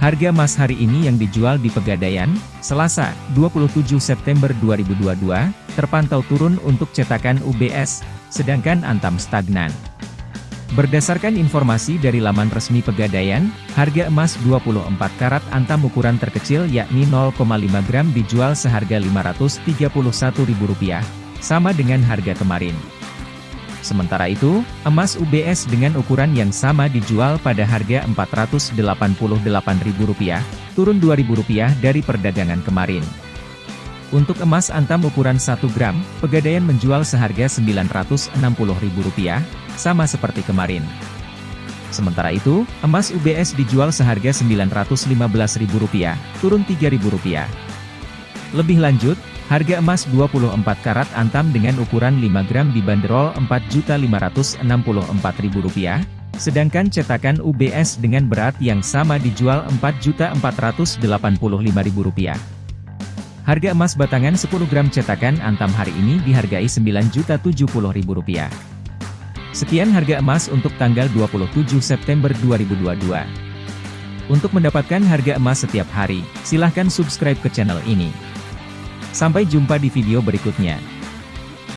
Harga emas hari ini yang dijual di Pegadaian, Selasa, 27 September 2022, terpantau turun untuk cetakan UBS, sedangkan Antam stagnan. Berdasarkan informasi dari laman resmi Pegadaian, harga emas 24 karat Antam ukuran terkecil yakni 0,5 gram dijual seharga Rp531.000, sama dengan harga kemarin. Sementara itu, emas UBS dengan ukuran yang sama dijual pada harga Rp488.000, turun Rp2.000 dari perdagangan kemarin. Untuk emas antam ukuran 1 gram, Pegadaian menjual seharga Rp960.000, sama seperti kemarin. Sementara itu, emas UBS dijual seharga Rp915.000, turun Rp3.000. Lebih lanjut, Harga emas 24 karat antam dengan ukuran 5 gram dibanderol Rp4.564.000, sedangkan cetakan UBS dengan berat yang sama dijual Rp4.485.000. Harga emas batangan 10 gram cetakan antam hari ini dihargai Rp9.070.000. Sekian harga emas untuk tanggal 27 September 2022. Untuk mendapatkan harga emas setiap hari, silahkan subscribe ke channel ini. Sampai jumpa di video berikutnya.